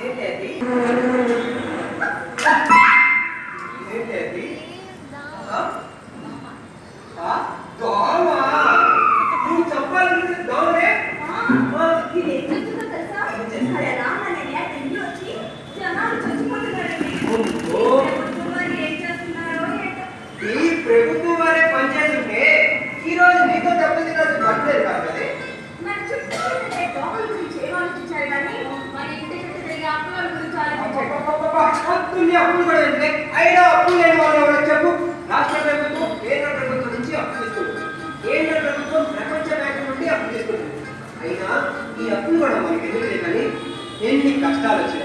Hey, Daddy. not a two.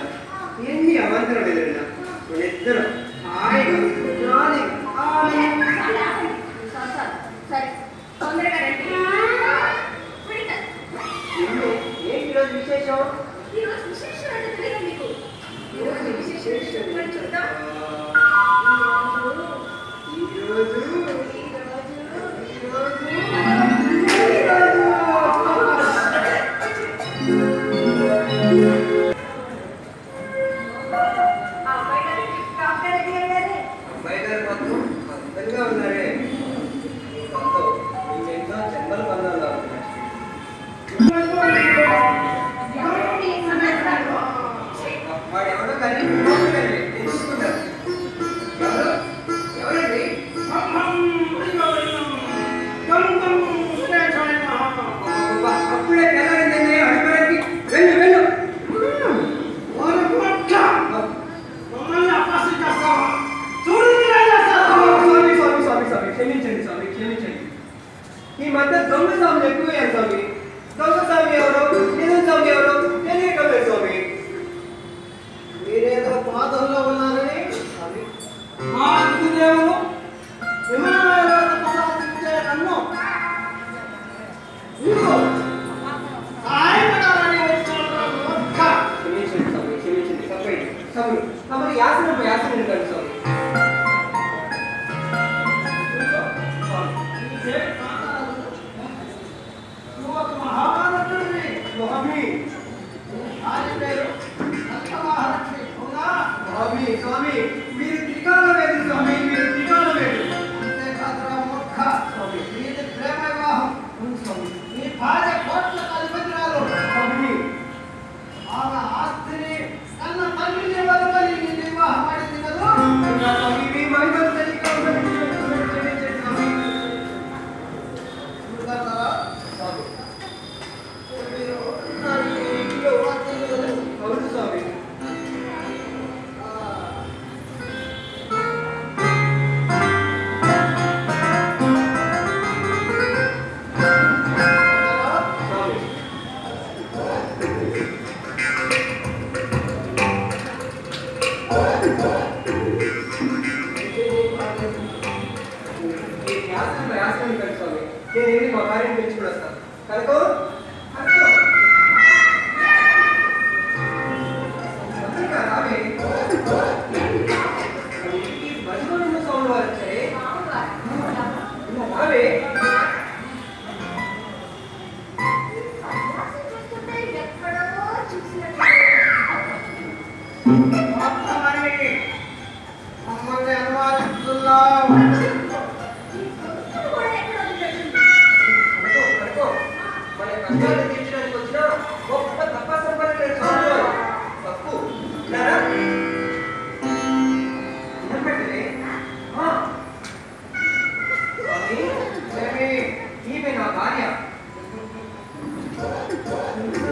ఆస్తి ఆస్తి ఉంటాడు స్వామి నేను వెళ్ళి మా భార్యను పిలుచుకుని వస్తాను. కనుకో?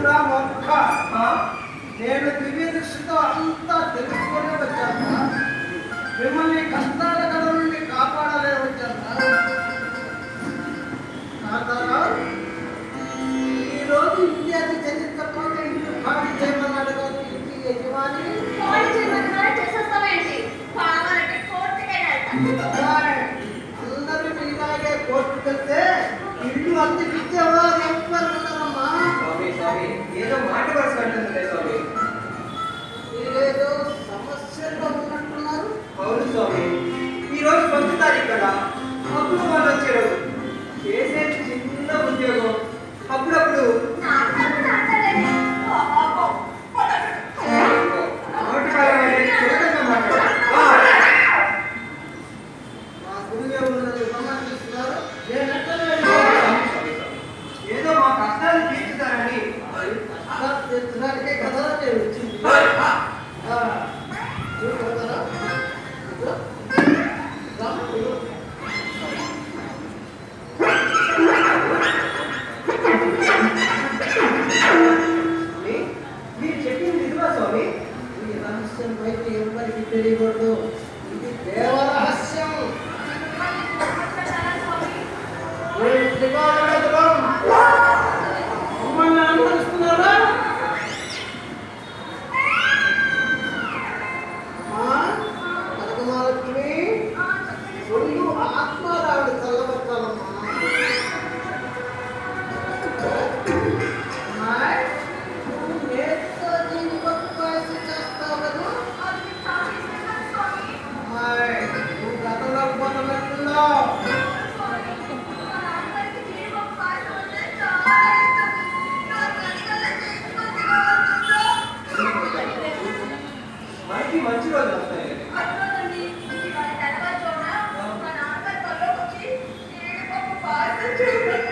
ఉన్నాము ఒక్క నేను దివ్య దృష్టితో అంతా తెలుసుకునే వచ్చాను మిమ్మల్ని మంచి రోజు వస్తాయి. మా నాన్నగారు వచ్చి పార్సల్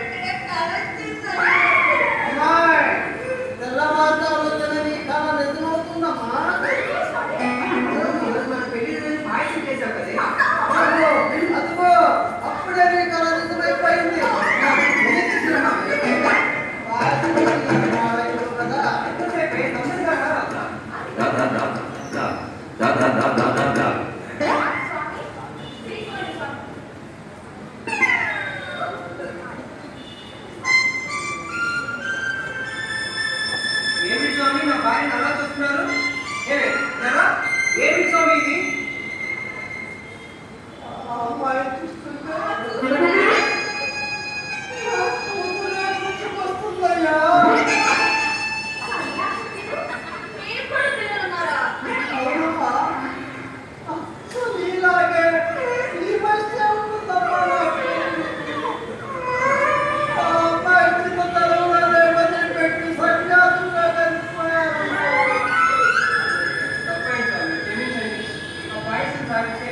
private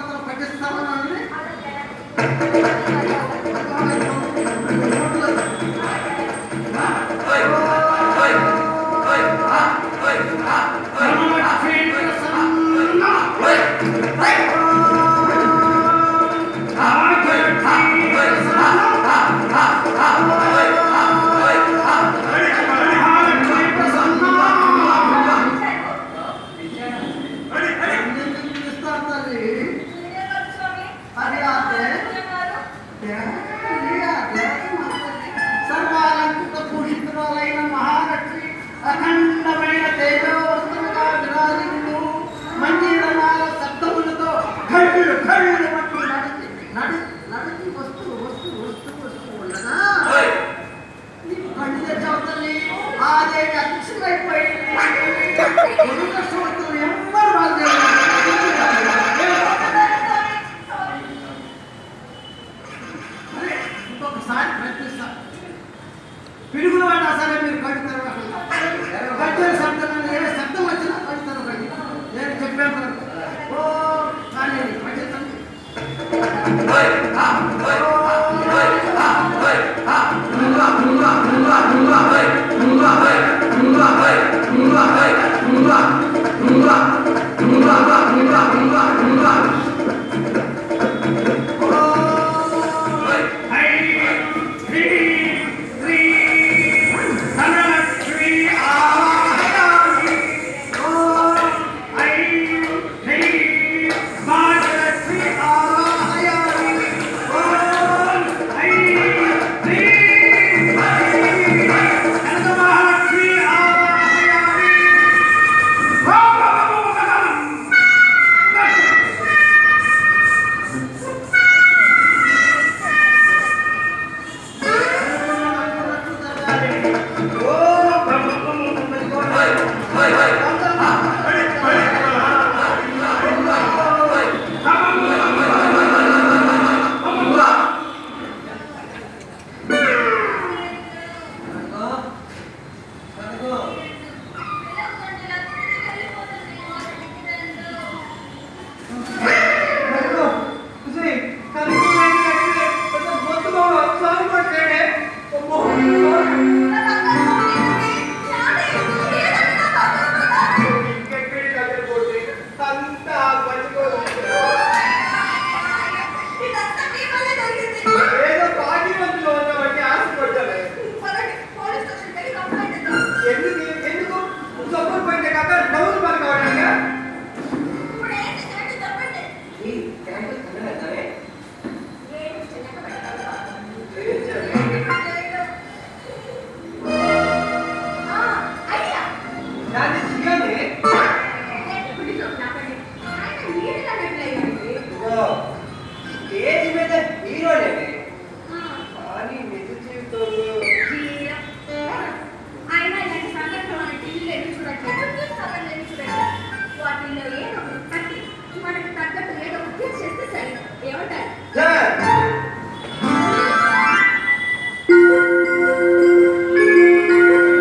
Thank you. సరే మీరు కట్టుతారు కట్టిన శబ్దం? ఏ శబ్దం వచ్చినా కట్టుతారు నేను చెప్పాను ఓ కానీ